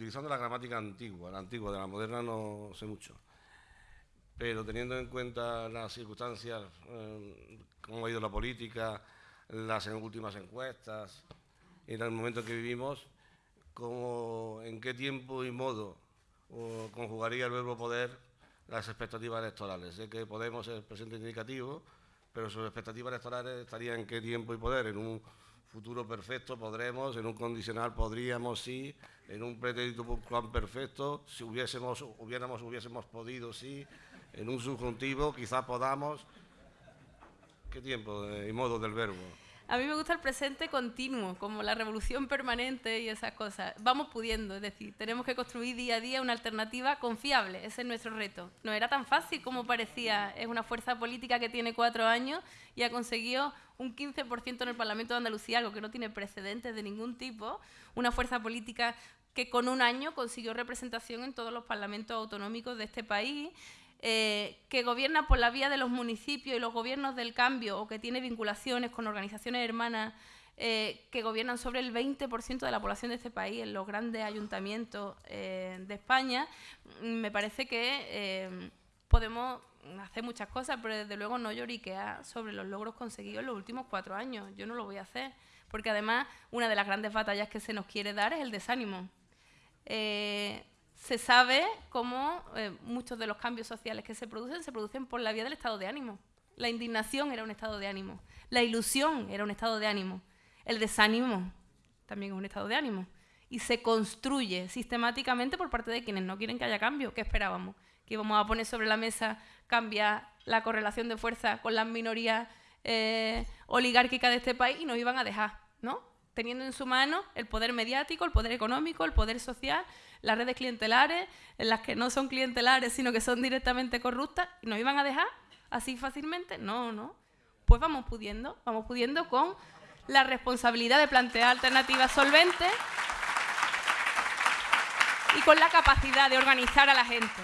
utilizando la gramática antigua, la antigua, de la moderna no sé mucho. Pero teniendo en cuenta las circunstancias, eh, cómo ha ido la política, las últimas encuestas, en el momento en que vivimos, cómo, en qué tiempo y modo conjugaría el verbo poder las expectativas electorales. Sé que Podemos es presente indicativo, pero sus expectativas electorales estarían en qué tiempo y poder. En un futuro perfecto podremos, en un condicional podríamos, sí, en un pretérito perfecto, si hubiésemos, hubiéramos, hubiésemos podido, sí, en un subjuntivo quizás podamos. ¿Qué tiempo y modo del verbo? A mí me gusta el presente continuo, como la revolución permanente y esas cosas. Vamos pudiendo, es decir, tenemos que construir día a día una alternativa confiable, ese es nuestro reto. No era tan fácil como parecía, es una fuerza política que tiene cuatro años y ha conseguido un 15% en el Parlamento de Andalucía, algo que no tiene precedentes de ningún tipo, una fuerza política que con un año consiguió representación en todos los parlamentos autonómicos de este país eh, que gobierna por la vía de los municipios y los gobiernos del cambio o que tiene vinculaciones con organizaciones hermanas eh, que gobiernan sobre el 20% de la población de este país en los grandes ayuntamientos eh, de España, me parece que podemos hacer muchas cosas, pero desde luego no lloriquear sobre los logros conseguidos en los últimos cuatro años. Yo no lo voy a hacer, porque además una de las grandes batallas que se nos quiere dar es el desánimo se sabe cómo eh, muchos de los cambios sociales que se producen se producen por la vía del estado de ánimo. La indignación era un estado de ánimo, la ilusión era un estado de ánimo, el desánimo también es un estado de ánimo. Y se construye sistemáticamente por parte de quienes no quieren que haya cambio. ¿Qué esperábamos? Que íbamos a poner sobre la mesa cambiar la correlación de fuerza con las minorías eh, oligárquicas de este país y nos iban a dejar, ¿no? Teniendo en su mano el poder mediático, el poder económico, el poder social las redes clientelares, en las que no son clientelares, sino que son directamente corruptas, nos iban a dejar así fácilmente. No, no. Pues vamos pudiendo, vamos pudiendo con la responsabilidad de plantear alternativas solventes y con la capacidad de organizar a la gente.